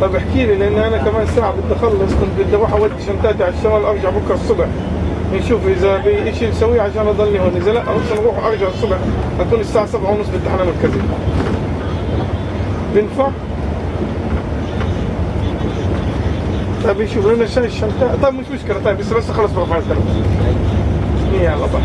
طيب احكي لي لأن أنا كمان ساعة بدي أخلص كنت بدي أروح أودي شنطاتي على الشمال أرجع بكرة الصبح. نشوف إذا في شيء نسويه عشان أضلني هون. إذا لا ممكن أروح أرجع الصبح أكون الساعة 7 ونص بالتحنه المركزي. بينفع؟ طيب يشوف لنا عشان الشنطة. طيب مش مشكلة. طيب بس بس اخلص برفع التلفون يلا طيب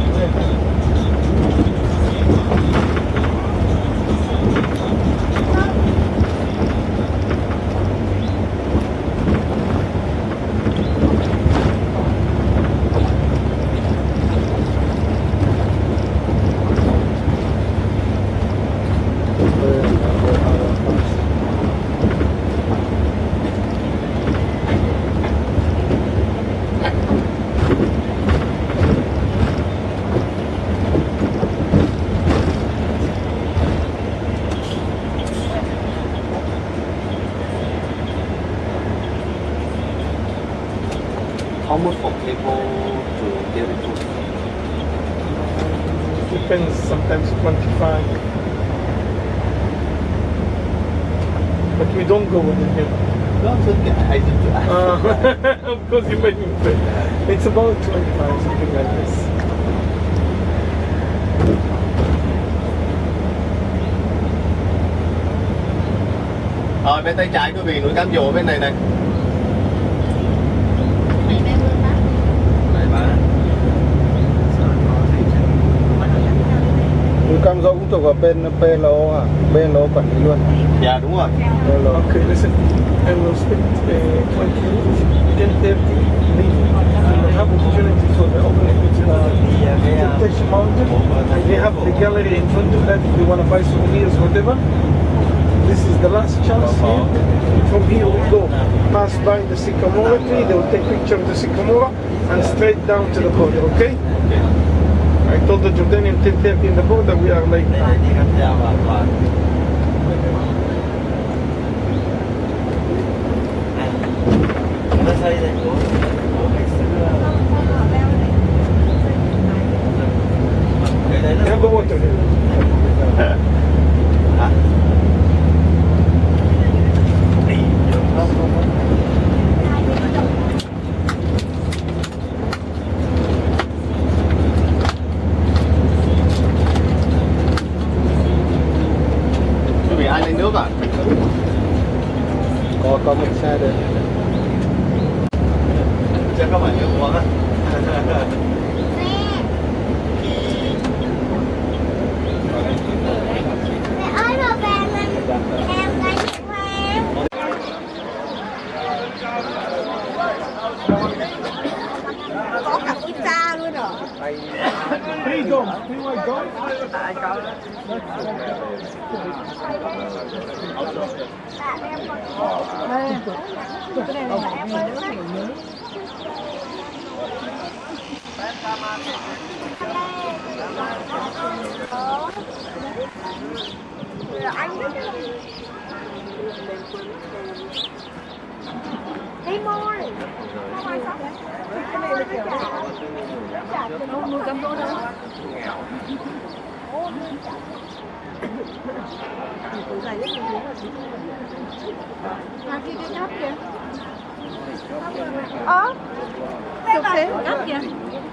How much for cable to get it to? depends sometimes 25 but we don't go with him No, it's okay. I did to ask. Uh, of course you made me pay. It's about 25, something like this. Ờ, bên tay trái quý vị núi cam dỗ bên này. Này Cam Dỗ cũng thuộc vào bên PLO à PLO quản lý luôn Dạ đúng rồi. PLO Okay, listen. I will spend uh, 20 minutes, 10.30 leaving. And I have opportunity for the opening to the Temptation Mountain. They have the gallery in front of that if you want to buy souvenirs, whatever. This is the last chance here. From here we go pass by the sycamore tree. They will take picture of the sycamore and straight down to the border. Okay? I told the Jordanian 10:30 in the border we are like. Have the water here. Chắc không phải nước uống á. Mẹ ơi mà về em đánh em có cả út luôn là em môi Hey, ai sắp Cái này là kiểu Không nuôi cam dỗ đâu À kia kia thấp kìa Ờ Thực tế thấp kìa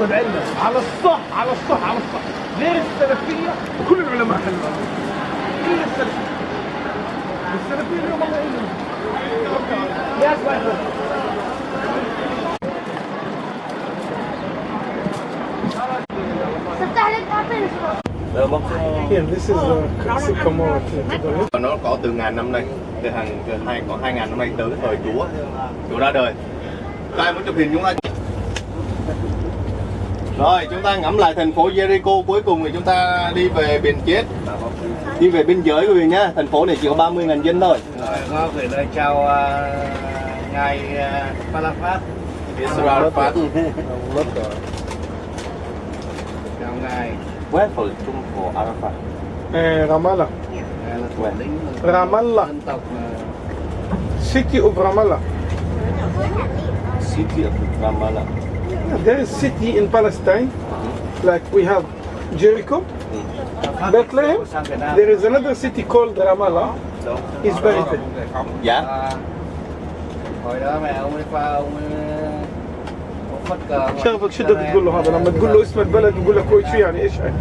علم على الصح على الصح على الصح غير السلفيه كل العلماء حلوه الا السلفيه السلفيه اليوم الله يعينهم يا اسمع تفتح لك ابل Rồi bóc Here, this is the sycamore tree to the left. nó có từ ngàn năm nay từ hàng từ hai có hai ngàn năm nay tới thời chúa chúa ra đời các em muốn chụp hình chúng ta rồi chúng ta ngắm lại thành phố Jericho. Cuối cùng thì chúng ta đi về biển chết. Đi về biên giới của mình nhá thành phố này chỉ có 30 ngàn dân thôi. Rồi có gửi lời chào uh, ngài uh, Palafat. Rồi chào ngài. Where for Trung for Arafat. Eh, Ramallah. Ramallah. dân tộc City of Ramallah. City of Ramallah There is city in Palestine, like we have Jericho, Bethlehem. sang Việt Nam There is another city called Ramallah. Is buried there. dạ À, hồi đó mẹ ông ấy qua ông ấy ông phất cờ شغفك شو بدك تقول له هذا لما تقول له اسم البلد يقول لك كويس شو يعني ايش يعني؟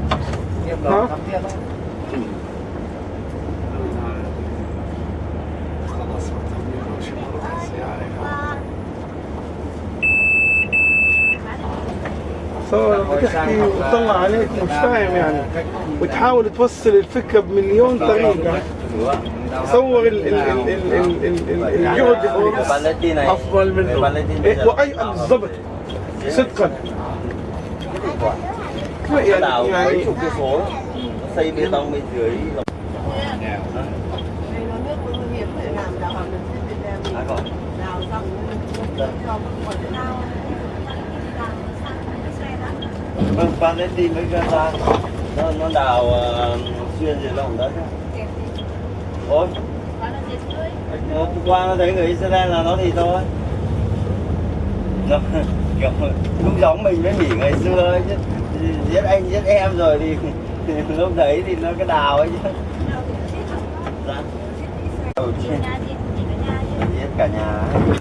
تحكي وتطلع عليك مش فاهم يعني وتحاول توصل الفكرة بمليون طريقه تصور الجهد افضل منه واي بالضبط صدقا يعني Thank you. Vâng, bạn ấy mấy cái ra. Nó, nó đào uh, xuyên gì lòng đất Ôi. Hôm qua nó thấy người Israel là nó thì thôi. Nó, kiểu, Cũng giống mình với Mỹ ngày xưa ấy chứ. Giết anh giết em rồi thì, lúc đấy thì nó cái đào ấy chứ. Dạ. Giết cả nhà.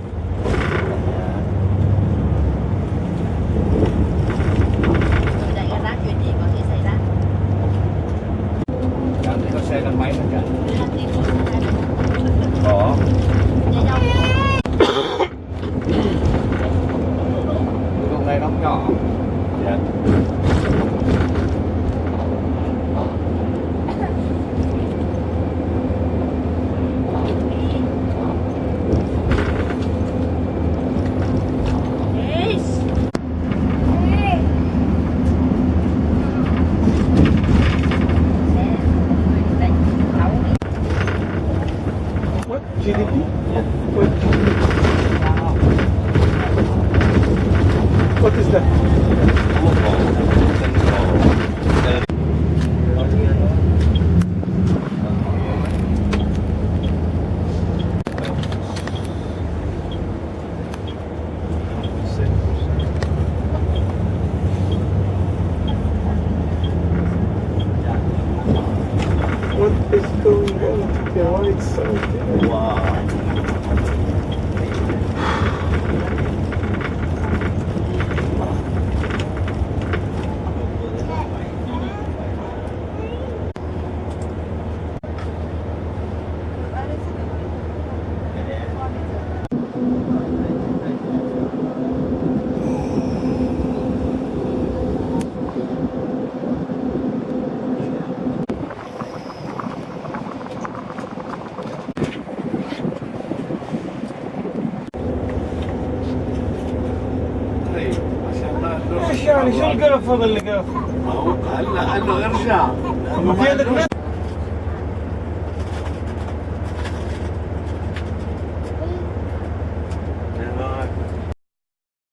What is that? What is going on? Why it's so there? Wow. يعني شو القرف هذا اللي قرف؟ هلا قال له ارجع